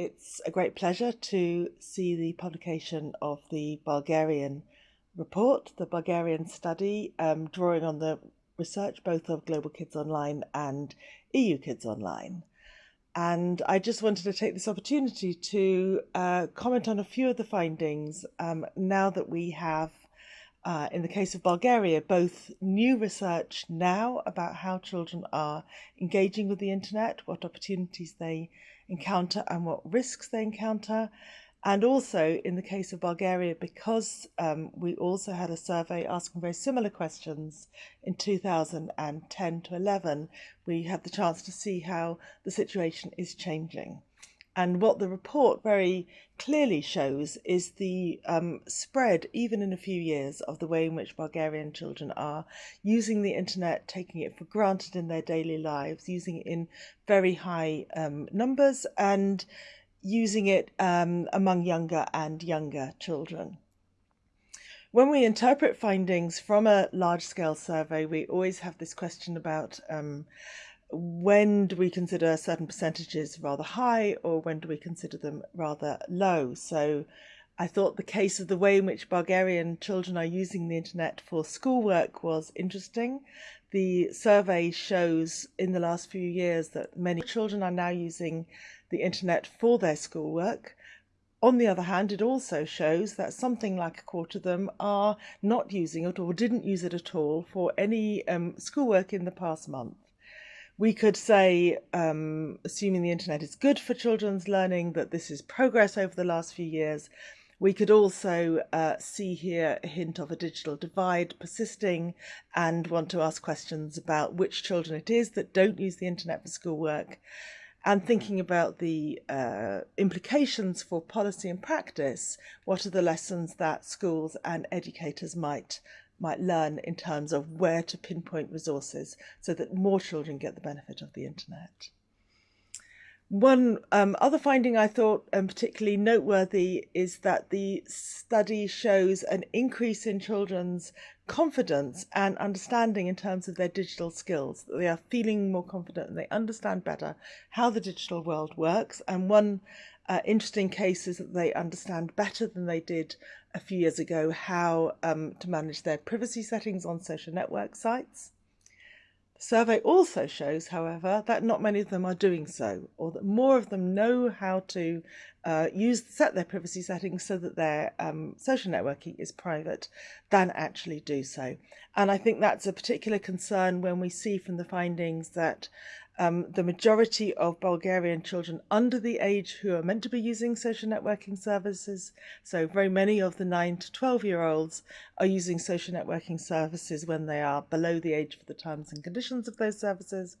it's a great pleasure to see the publication of the Bulgarian report, the Bulgarian study, um, drawing on the research both of Global Kids Online and EU Kids Online. And I just wanted to take this opportunity to uh, comment on a few of the findings um, now that we have, uh, in the case of Bulgaria, both new research now about how children are engaging with the internet, what opportunities they encounter and what risks they encounter, and also in the case of Bulgaria, because um, we also had a survey asking very similar questions in 2010 to 11, we had the chance to see how the situation is changing. And what the report very clearly shows is the um, spread, even in a few years, of the way in which Bulgarian children are using the internet, taking it for granted in their daily lives, using it in very high um, numbers, and using it um, among younger and younger children. When we interpret findings from a large scale survey, we always have this question about um, when do we consider certain percentages rather high or when do we consider them rather low? So I thought the case of the way in which Bulgarian children are using the internet for schoolwork was interesting. The survey shows in the last few years that many children are now using the internet for their schoolwork. On the other hand, it also shows that something like a quarter of them are not using it or didn't use it at all for any um, schoolwork in the past month. We could say, um, assuming the internet is good for children's learning, that this is progress over the last few years. We could also uh, see here a hint of a digital divide persisting and want to ask questions about which children it is that don't use the internet for schoolwork and thinking about the uh, implications for policy and practice, what are the lessons that schools and educators might might learn in terms of where to pinpoint resources so that more children get the benefit of the internet. One um, other finding I thought um, particularly noteworthy is that the study shows an increase in children's confidence and understanding in terms of their digital skills. They are feeling more confident and they understand better how the digital world works. And one uh, interesting case is that they understand better than they did a few years ago how um, to manage their privacy settings on social network sites. The survey also shows, however, that not many of them are doing so, or that more of them know how to uh, use set their privacy settings so that their um, social networking is private than actually do so. And I think that's a particular concern when we see from the findings that um, the majority of Bulgarian children under the age who are meant to be using social networking services, so very many of the 9 to 12 year olds are using social networking services when they are below the age for the terms and conditions of those services,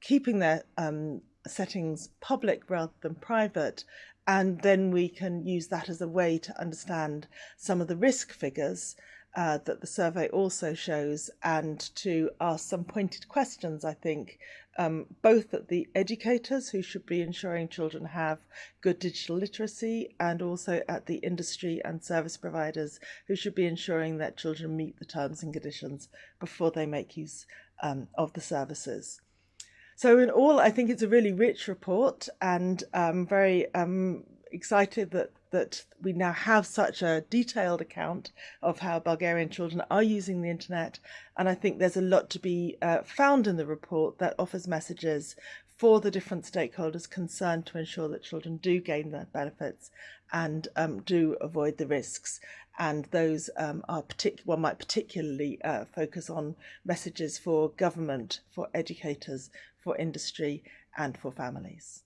keeping their um, settings public rather than private, and then we can use that as a way to understand some of the risk figures uh, that the survey also shows and to ask some pointed questions, I think, um, both at the educators who should be ensuring children have good digital literacy and also at the industry and service providers who should be ensuring that children meet the terms and conditions before they make use um, of the services. So in all, I think it's a really rich report and um, very um, excited that that we now have such a detailed account of how Bulgarian children are using the internet. And I think there's a lot to be uh, found in the report that offers messages for the different stakeholders concerned to ensure that children do gain the benefits and um, do avoid the risks. And those um, are partic- one might particularly uh, focus on messages for government, for educators, for industry, and for families.